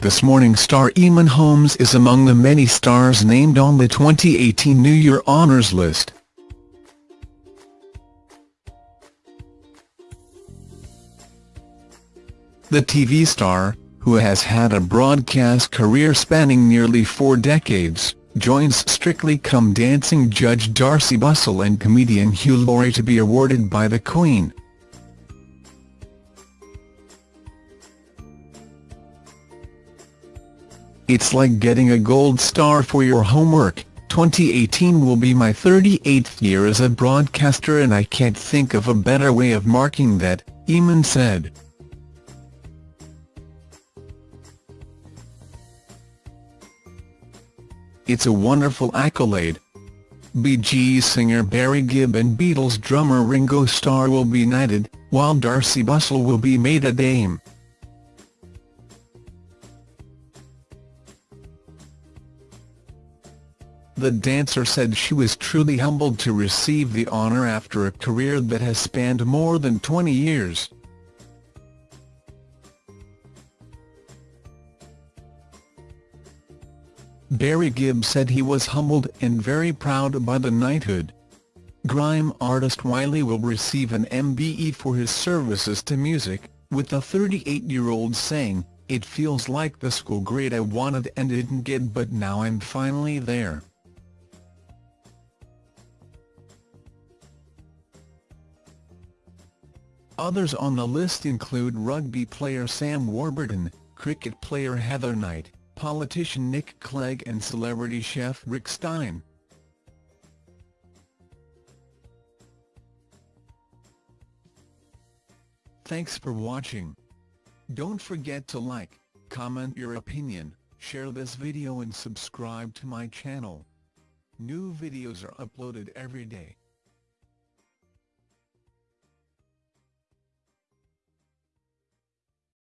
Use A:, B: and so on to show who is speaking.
A: This Morning star Eamonn Holmes is among the many stars named on the 2018 New Year Honours list. The TV star, who has had a broadcast career spanning nearly four decades, joins Strictly Come Dancing judge Darcey Bussell and comedian Hugh Laurie to be awarded by the Queen. It's like getting a gold star for your homework. 2018 will be my 38th year as a broadcaster and I can't think of a better way of marking that, Eamonn said. It's a wonderful accolade. Bee Gees singer Barry Gibb and Beatles drummer Ringo Starr will be knighted, while Darcey Bussell will be made a dame. The dancer said she was truly humbled to receive the honour after a career that has spanned more than 20 years. Barry Gibb said he was humbled and very proud by the knighthood. Grime artist Wiley will receive an MBE for his services to music, with the 38-year-old saying, It feels like the school grade I wanted and didn't get but now I'm finally there. Others on the list include rugby player Sam Warburton, cricket player Heather Knight, politician Nick Clegg and celebrity chef Rick Stein. Thanks for watching. Don't forget to like, comment your opinion, share this video and subscribe to my channel. New videos are uploaded every day.